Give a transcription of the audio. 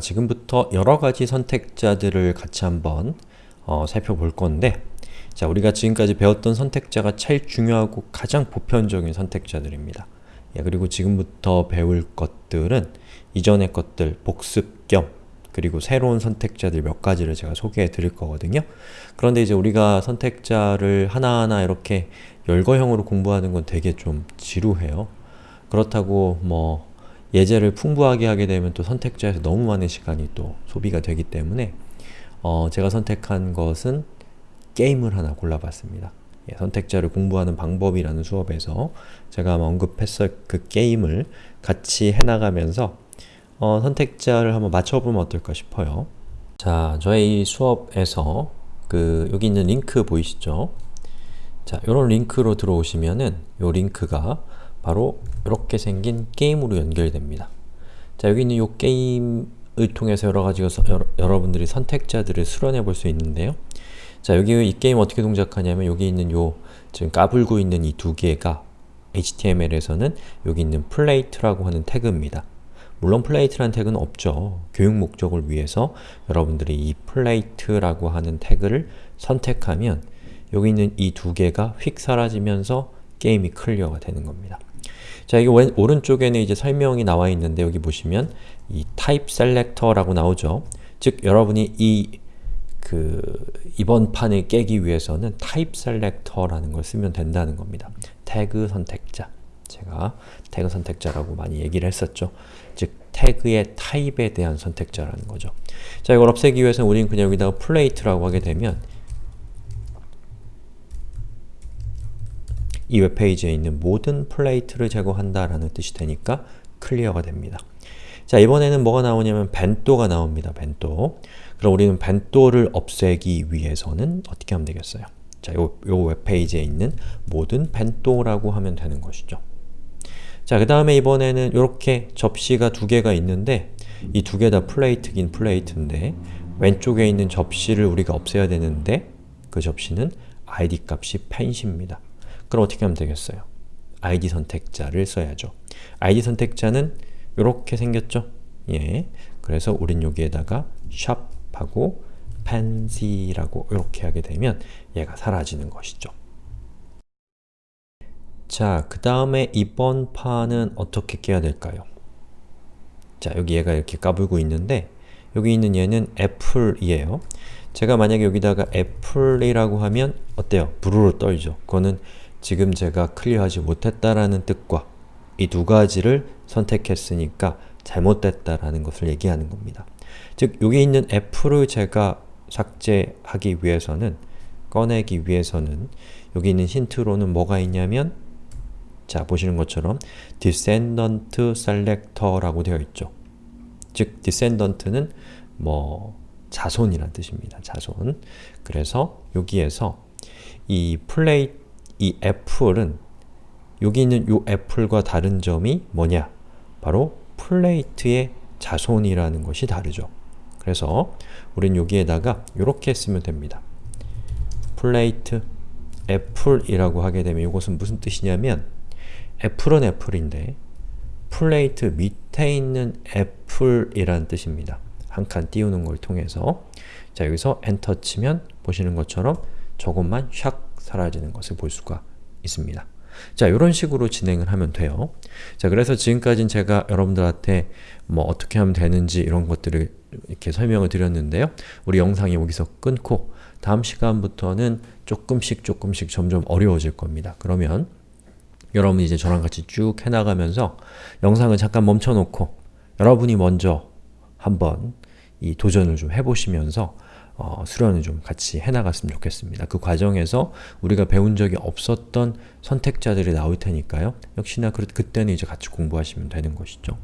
지금부터 여러가지 선택자들을 같이 한번 어, 살펴볼 건데 자, 우리가 지금까지 배웠던 선택자가 제일 중요하고 가장 보편적인 선택자들입니다. 예, 그리고 지금부터 배울 것들은 이전의 것들 복습 겸 그리고 새로운 선택자들 몇 가지를 제가 소개해 드릴 거거든요. 그런데 이제 우리가 선택자를 하나하나 이렇게 열거형으로 공부하는 건 되게 좀 지루해요. 그렇다고 뭐 예제를 풍부하게 하게 되면 또 선택자에서 너무 많은 시간이 또 소비가 되기 때문에 어, 제가 선택한 것은 게임을 하나 골라봤습니다. 예, 선택자를 공부하는 방법이라는 수업에서 제가 언급했을 그 게임을 같이 해나가면서 어, 선택자를 한번 맞춰보면 어떨까 싶어요. 자, 저의 이 수업에서 그 여기 있는 링크 보이시죠? 자, 이런 링크로 들어오시면은 이 링크가 바로 이렇게 생긴 게임으로 연결됩니다. 자, 여기 있는 이 게임을 통해서 여러 가지 여러, 분들이 선택자들을 수련해 볼 수 있는데요. 자, 여기 이 게임 어떻게 동작하냐면 여기 있는 요 지금 까불고 있는 이 두 개가 HTML에서는 여기 있는 plate라고 하는 태그입니다. 물론 plate라는 태그는 없죠. 교육 목적을 위해서 여러분들이 이 plate라고 하는 태그를 선택하면 여기 있는 이 두 개가 휙 사라지면서 게임이 클리어가 되는 겁니다. 자, 이게 왼, 오른쪽에는 이제 설명이 나와 있는데 여기 보시면 이 type selector라고 나오죠. 즉, 여러분이 이 그 이번 판을 깨기 위해서는 type selector라는 걸 쓰면 된다는 겁니다. 태그 선택자. 제가 태그 선택자라고 많이 얘기를 했었죠. 즉, 태그의 타입에 대한 선택자라는 거죠. 자, 이걸 없애기 위해서는 우리는 그냥 여기다가 plate라고 하게 되면 이 웹페이지에 있는 모든 plate를 제거한다 라는 뜻이 되니까 클리어가 됩니다. 자 이번에는 뭐가 나오냐면 bento가 나옵니다. bento 그럼 우리는 bento를 없애기 위해서는 어떻게 하면 되겠어요? 자, 요, 요 웹페이지에 있는 모든 bento라고 하면 되는 것이죠. 자, 그 다음에 이번에는 이렇게 접시가 두 개가 있는데 이 두 개 다 플레이트긴 플레이트인데 왼쪽에 있는 접시를 우리가 없애야 되는데 그 접시는 id 값이 펜시입니다. 그럼 어떻게 하면 되겠어요? id 선택자를 써야죠. id 선택자는 이렇게 생겼죠? 예. 그래서 우린 여기에다가 샵하고 fancy라고 이렇게 하게 되면 얘가 사라지는 것이죠. 자, 그 다음에 이번 판은 어떻게 깨야 될까요? 자, 여기 얘가 이렇게 까불고 있는데 여기 있는 얘는 애플이에요. 제가 만약에 여기다가 애플이라고 하면 어때요? 부르르 떨죠. 그거는 지금 제가 클리어하지 못했다라는 뜻과 이 두 가지를 선택했으니까 잘못됐다라는 것을 얘기하는 겁니다. 즉, 여기 있는 f를 제가 삭제하기 위해서는 꺼내기 위해서는 여기 있는 힌트로는 뭐가 있냐면 자, 보시는 것처럼 descendant selector라고 되어 있죠. 즉, descendant는 뭐 자손이란 뜻입니다. 자손. 그래서 여기에서 이 플레이트 이 애플은 여기 있는 이 애플과 다른 점이 뭐냐? 바로 플레이트의 자손이라는 것이 다르죠. 그래서 우린 여기에다가 이렇게 쓰면 됩니다. plate apple이라고 하게 되면 이것은 무슨 뜻이냐면 apple은 apple인데 plate 밑에 있는 apple이라는 뜻입니다. 한 칸 띄우는 걸 통해서 자 여기서 엔터 치면 보시는 것처럼 저것만 샥 사라지는 것을 볼 수가 있습니다. 자, 이런 식으로 진행을 하면 돼요. 자, 그래서 지금까지는 제가 여러분들한테 뭐 어떻게 하면 되는지 이런 것들을 이렇게 설명을 드렸는데요. 우리 영상이 여기서 끊고 다음 시간부터는 조금씩 조금씩 점점 어려워질 겁니다. 그러면 여러분이 이제 저랑 같이 쭉 해나가면서 영상을 잠깐 멈춰놓고 여러분이 먼저 한번 이 도전을 좀 해보시면서 어, 수련을 좀 같이 해나갔으면 좋겠습니다. 그 과정에서 우리가 배운 적이 없었던 선택자들이 나올 테니까요. 역시나 그, 그때는 이제 같이 공부하시면 되는 것이죠.